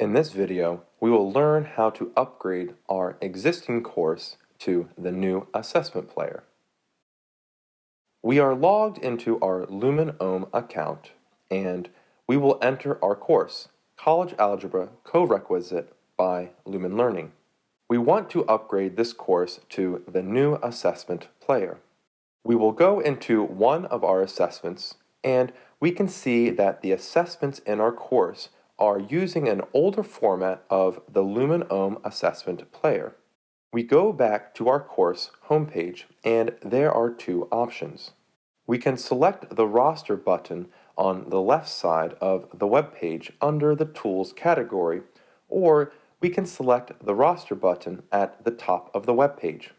In this video, we will learn how to upgrade our existing course to the new assessment player. We are logged into our Lumen OHM account and we will enter our course, College Algebra Co-Requisite by Lumen Learning. We want to upgrade this course to the new assessment player. We will go into one of our assessments and we can see that the assessments in our course are using an older format of the Lumen OHM assessment player. We go back to our course homepage and there are two options. We can select the roster button on the left side of the web page under the Tools category, or we can select the roster button at the top of the web page.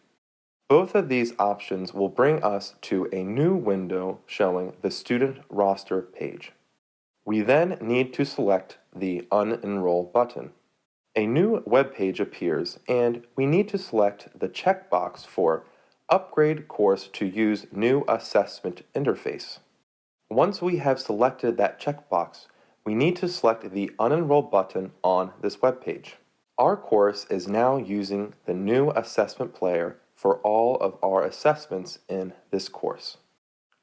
Both of these options will bring us to a new window showing the student roster page. We then need to select the Unenroll button. A new web page appears and we need to select the checkbox for Upgrade course to use new assessment interface. Once we have selected that checkbox, we need to select the Unenroll button on this web page. Our course is now using the new assessment player for all of our assessments in this course.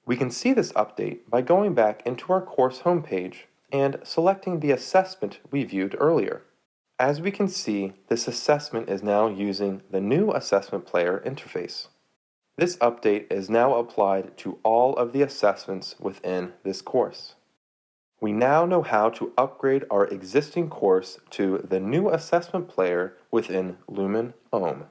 We can see this update by going back into our course homepage and selecting the assessment we viewed earlier. As we can see, this assessment is now using the new assessment player interface. This update is now applied to all of the assessments within this course. We now know how to upgrade our existing course to the new assessment player within Lumen OHM.